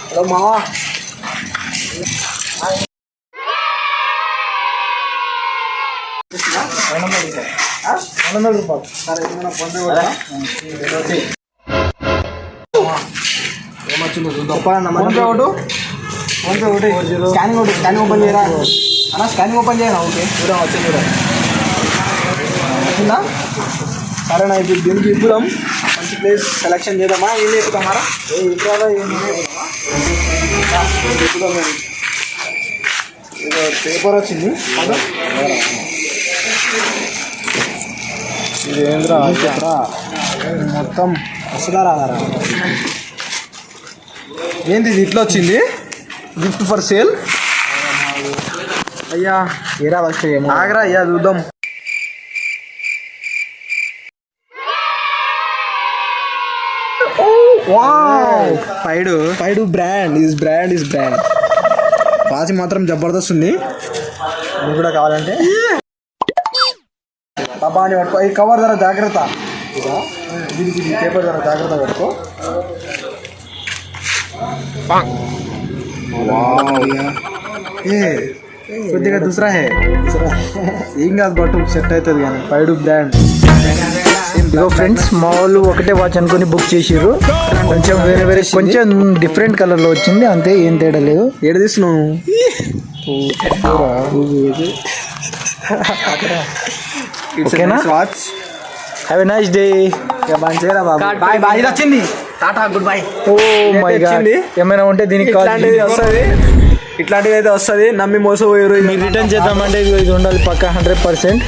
Hello మావా? రెండు వందల రూపాయలు సరే ఏమైనా పొందే కూడా ఏమొచ్చిందో చూద్దాం ఫోన్పే ఒకటి ఫోన్పే ఒకటి స్కానింగ్ ఒకటి స్కానింగ్ ఓపెన్ చేయరా అన్న స్కానింగ్ ఓపెన్ చేయరా ఓకే చూద్దాం వచ్చింది వచ్చిందా సరేనా ఇప్పుడు దీనికి ఇప్పుదాం మంచి ప్లేస్ సెలెక్షన్ చేద్దామా? ఏం చెప్తామారా ఏ ఇంట్లో ఏమైనా ఏదో పేపర్ వచ్చింది. ఇది ఏంద్రా? మొత్తం అసలు రాదారా? ఏంది ఇది? ఇట్లా వచ్చింది? గిఫ్ట్ ఫర్ సేల్ అయ్యా ఏరా వస్తే ఆగరా అయ్యా చూద్దాం. పైడు. పైడు brand. Is brand is brand watch మాత్రం జబర్దస్త్ ఉంది. ఇది కూడా కావాలంటే. బాబా అని పట్టుకో. ఈ కవర్ ధర జాగ్రత్త. ఇదా? దీనికి ఈ పేపర్ ధర జాగ్రత్త పెట్టుకో. ఏ కొద్దిగా దుసరా హే. దుసరా ఏం కాదు బట్టు. సెట్ అవుతుంది కానీ. పైడు బ్రాండ్. ఇదిగో ఫ్రెండ్స్ మా వాళ్ళు ఒకటే వాచ్ అనుకుని బుక్ చేసిర్రు. కొంచెం వేరే వేరే కొంచెం డిఫరెంట్ కలర్లో వచ్చింది అంతే ఏం తేడా లేదు. ఏడు తీస్తున్నావు? ఓకేనా? Watch have a nice day మంచిగా బాబు. బాయ్ బాయ్ ఇది వచ్చింది. Tata goodbye oh my God. ఏమైనా ఉంటే దీనికి కాల్ వస్తుంది. ఇట్లాంటిది అయితే వస్తుంది నమ్మి మోసపోయారు మీరు రిటర్న్ చేద్దామంటే ఇది ఇది ఉండాలి పక్క హండ్రెడ్ పర్సెంట్